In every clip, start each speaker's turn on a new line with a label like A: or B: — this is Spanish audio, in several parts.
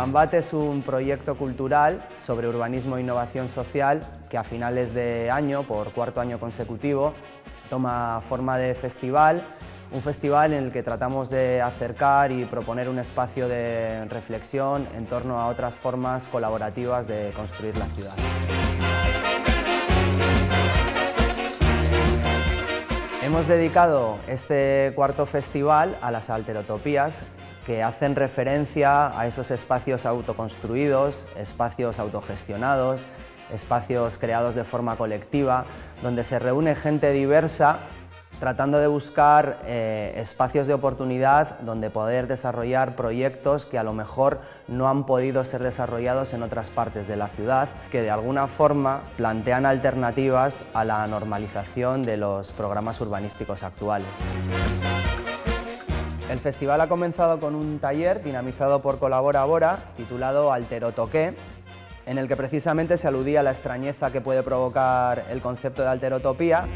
A: Urbanbat es un proyecto cultural sobre urbanismo e innovación social que a finales de año, por cuarto año consecutivo, toma forma de festival, un festival en el que tratamos de acercar y proponer un espacio de reflexión en torno a otras formas colaborativas de construir la ciudad. Hemos dedicado este cuarto festival a las alterotopías que hacen referencia a esos espacios autoconstruidos, espacios autogestionados, espacios creados de forma colectiva, donde se reúne gente diversa tratando de buscar eh, espacios de oportunidad donde poder desarrollar proyectos que a lo mejor no han podido ser desarrollados en otras partes de la ciudad, que de alguna forma plantean alternativas a la normalización de los programas urbanísticos actuales. El festival ha comenzado con un taller dinamizado por Colabora Bora, titulado Alterotoqué, en el que precisamente se aludía a la extrañeza que puede provocar el concepto de alterotopía.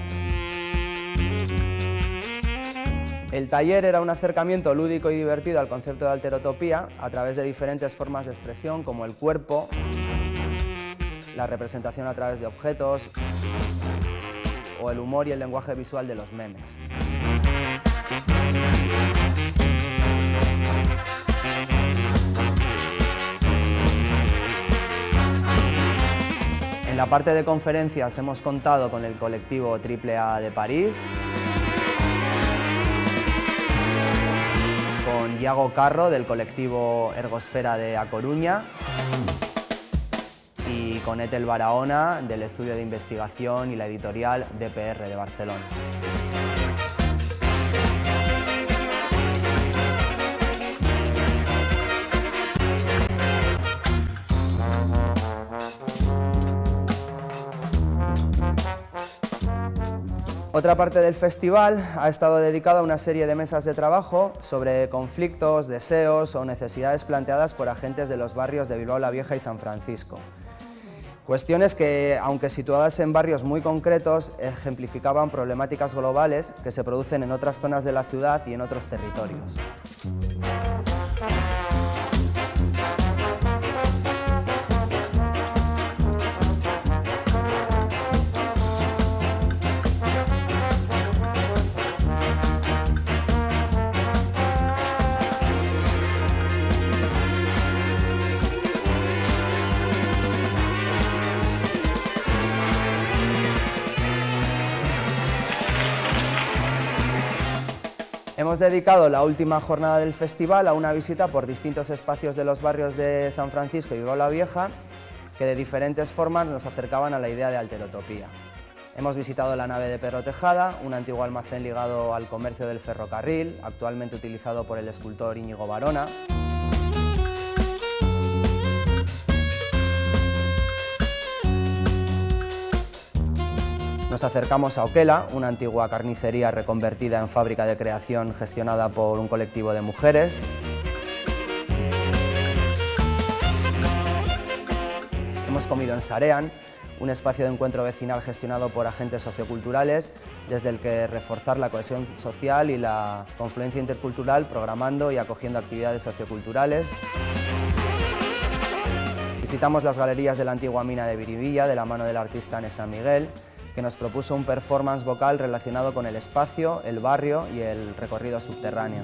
A: El taller era un acercamiento lúdico y divertido al concepto de alterotopía a través de diferentes formas de expresión como el cuerpo, la representación a través de objetos o el humor y el lenguaje visual de los memes. La parte de conferencias hemos contado con el colectivo AAA de París, con Iago Carro del colectivo Ergosfera de A Coruña y con Etel Barahona del estudio de investigación y la editorial DPR de Barcelona. Otra parte del festival ha estado dedicada a una serie de mesas de trabajo sobre conflictos, deseos o necesidades planteadas por agentes de los barrios de Bilbao la Vieja y San Francisco. Cuestiones que, aunque situadas en barrios muy concretos, ejemplificaban problemáticas globales que se producen en otras zonas de la ciudad y en otros territorios. Hemos dedicado la última jornada del festival a una visita por distintos espacios de los barrios de San Francisco y Bilbao la Vieja, que de diferentes formas nos acercaban a la idea de alterotopía. Hemos visitado la nave de Perro Tejada, un antiguo almacén ligado al comercio del ferrocarril, actualmente utilizado por el escultor Íñigo Barona. Nos acercamos a Oquela, una antigua carnicería reconvertida en fábrica de creación gestionada por un colectivo de mujeres. Hemos comido en Sarean, un espacio de encuentro vecinal gestionado por agentes socioculturales, desde el que reforzar la cohesión social y la confluencia intercultural, programando y acogiendo actividades socioculturales. Visitamos las galerías de la antigua mina de Viribilla, de la mano del artista Ana San Miguel, que nos propuso un performance vocal relacionado con el espacio, el barrio y el recorrido subterráneo.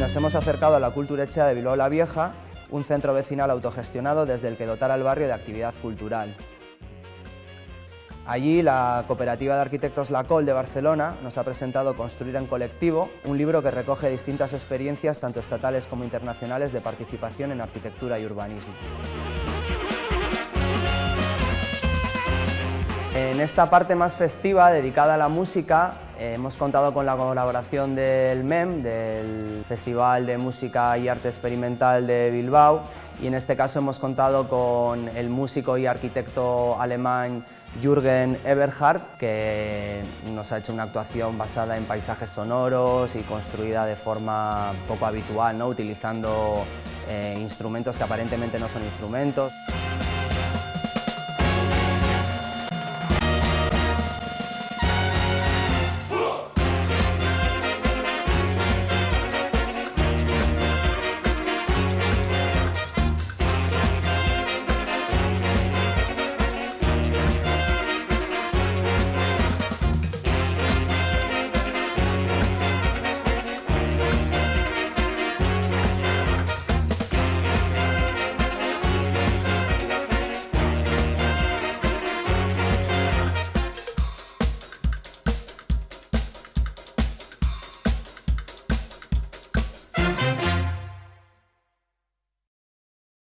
A: Nos hemos acercado a la Culturecha de Bilbao la Vieja, un centro vecinal autogestionado desde el que dotar al barrio de actividad cultural. Allí la Cooperativa de Arquitectos La Col de Barcelona nos ha presentado Construir en Colectivo, un libro que recoge distintas experiencias, tanto estatales como internacionales, de participación en arquitectura y urbanismo. En esta parte más festiva, dedicada a la música, eh, hemos contado con la colaboración del MEM, del Festival de Música y Arte Experimental de Bilbao, y en este caso hemos contado con el músico y arquitecto alemán Jürgen Eberhard, que nos ha hecho una actuación basada en paisajes sonoros y construida de forma poco habitual, ¿no? utilizando eh, instrumentos que aparentemente no son instrumentos.